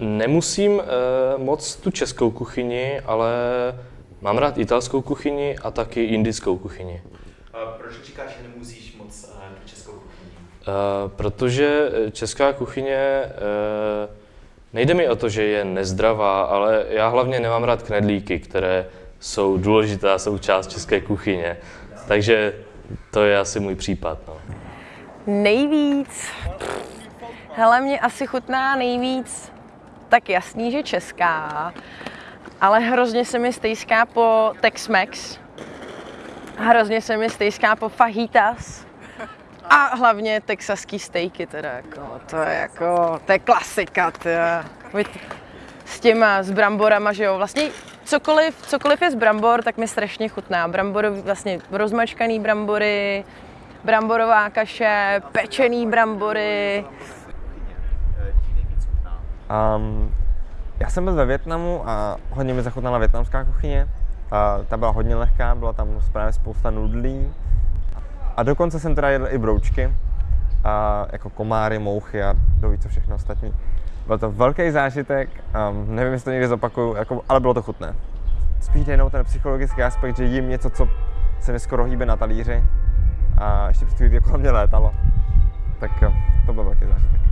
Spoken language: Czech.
Nemusím uh, moc tu českou kuchyni, ale mám rád italskou kuchyni a taky indickou kuchyni. A proč říkáš, že nemusíš moc uh, tu českou kuchyni? Uh, protože česká kuchyně uh, nejde mi o to, že je nezdravá, ale já hlavně nemám rád knedlíky, které jsou důležitá součást české kuchyně. Takže to je asi můj případ. No. Nejvíc. Hele, mě asi chutná nejvíc, tak jasný, že česká, ale hrozně se mi stejská po Tex-Mex. Hrozně se mi stejská po fajitas. A hlavně texaský stejky teda, jako, to je jako, to je klasika, teda. S těma, s bramborama, že jo, vlastně cokoliv, cokoliv je z brambor, tak mi strašně chutná. Bramborový, vlastně rozmačkaný brambory, bramborová kaše, pečený brambory. Um, já jsem byl ve Větnamu a hodně mi zachutnala větnamská kuchyně. A ta byla hodně lehká, byla tam právě spousta nudlí. A dokonce jsem teda jedl i broučky, a jako komáry, mouchy a doví co všechno ostatní. Byl to velký zážitek, um, nevím, jestli to někdy zopakuju, jako, ale bylo to chutné. Spíš jenom ten psychologický aspekt, že jím něco, co se mi skoro hýbe na talíři a ještě před chvílí kolem mě létalo. Tak jo, to byl velký zážitek.